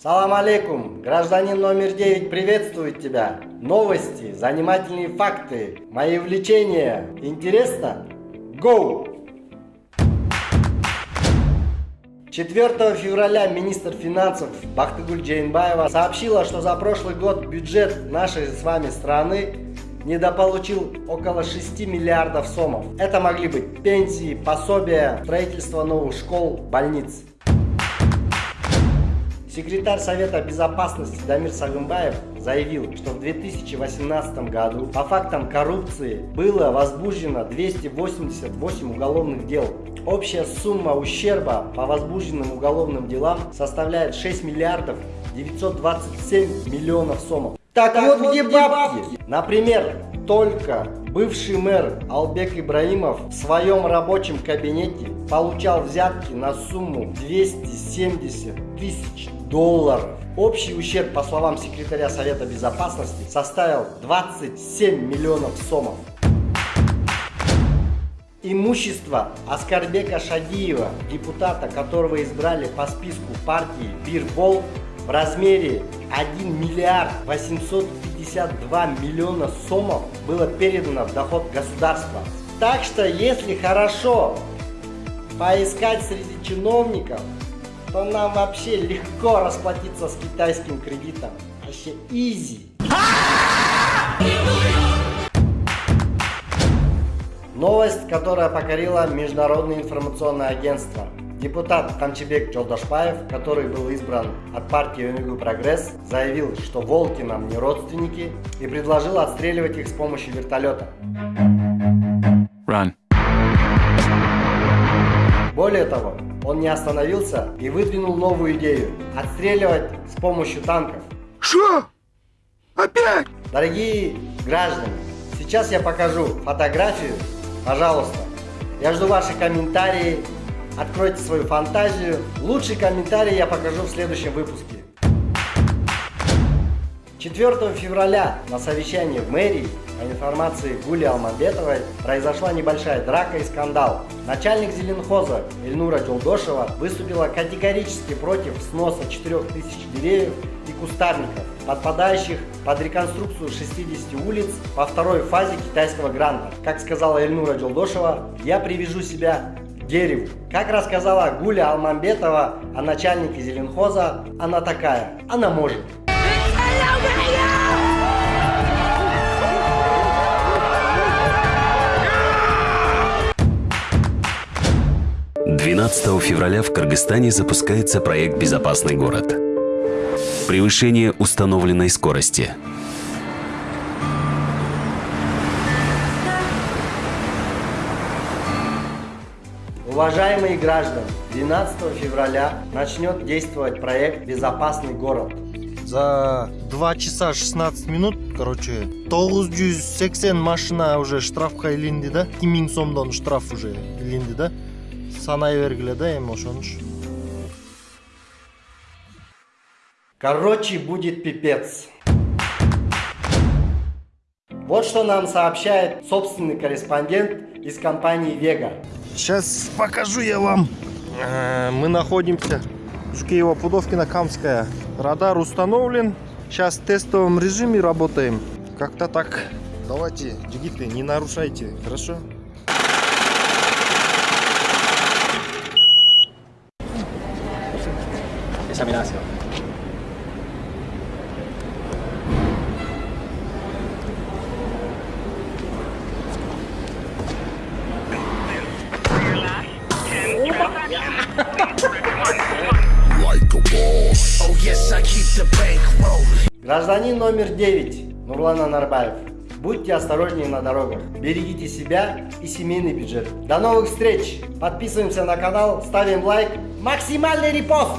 Салам алейкум, гражданин номер 9 приветствует тебя. Новости, занимательные факты, мои увлечения. Интересно? Go! 4 февраля министр финансов Бахтыгуль Джейнбаева сообщила, что за прошлый год бюджет нашей с вами страны недополучил около 6 миллиардов сомов. Это могли быть пенсии, пособия, строительство новых школ, больниц. Секретарь Совета Безопасности Дамир Сагымбаев заявил, что в 2018 году по фактам коррупции было возбуждено 288 уголовных дел. Общая сумма ущерба по возбужденным уголовным делам составляет 6 миллиардов 927 миллионов сомов. Так, так вот, вот где бабки? бабки? Например, только бывший мэр Албек Ибраимов в своем рабочем кабинете получал взятки на сумму 270 тысяч долларов. Общий ущерб, по словам секретаря Совета Безопасности, составил 27 миллионов сомов. Имущество Аскарбека Шадиева, депутата, которого избрали по списку партии Бирбол, в размере 1 миллиард 852 миллиона сомов было передано в доход государства. Так что, если хорошо поискать среди чиновников, то нам вообще легко расплатиться с китайским кредитом. Вообще изи. Новость, которая покорила Международное информационное агентство. Депутат Тамчебек Джолдашпаев, который был избран от партии ОНГ Прогресс, заявил, что волки нам не родственники и предложил отстреливать их с помощью вертолета. Run. Более того, он не остановился и выдвинул новую идею – отстреливать с помощью танков. Что? Опять? Дорогие граждане, сейчас я покажу фотографию, пожалуйста. Я жду ваши комментарии, откройте свою фантазию. Лучший комментарий я покажу в следующем выпуске. 4 февраля на совещании в мэрии по информации Гули Алмамбетовой произошла небольшая драка и скандал. Начальник Зеленхоза Эльнура Джолдошева выступила категорически против сноса 4000 деревьев и кустарников, подпадающих под реконструкцию 60 улиц по второй фазе китайского гранта. Как сказала Эльнура Джолдошева, я привяжу себя дереву. Как рассказала Гуля Алмамбетова о начальнике Зеленхоза, она такая, она может. 12 февраля в Кыргызстане запускается проект «Безопасный город». Превышение установленной скорости. Уважаемые граждане, 12 февраля начнет действовать проект «Безопасный город». За 2 часа 16 минут, короче, 980 машина уже штрафқа ілінді да 2000 сомдон штраф уже ілінді да санай бергиле да эми ошонуч короче будет пипец вот что нам сообщает собственный корреспондент из компании Вега. Сейчас покажу я вам. Э, мы находимся в Киево-Пудовкино-Камская. Радар установлен. Сейчас в тестовом режиме работаем. Как-то так. Давайте, джигиты, не нарушайте, хорошо? examinación. Гражданин номер 9 Нурлан Анарбаев. Будьте осторожнее на дорогах, берегите себя и семейный бюджет. До новых встреч! Подписываемся на канал, ставим лайк, максимальный репост!